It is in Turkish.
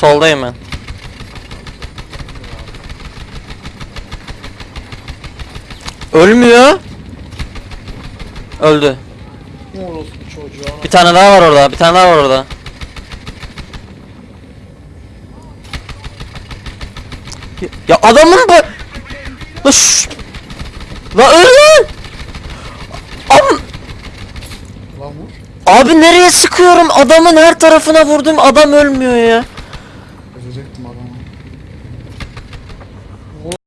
Soldayım ben. Ölmüyor. Öldü. Bir tane daha var orada. Bir tane daha var orada. Ya, ya adamın bu... La şşş! La öl lan! Am- Lan vur. Abi nereye sıkıyorum? Adamın her tarafına vurdum. Adam ölmüyor ya. Çözecektim adamı.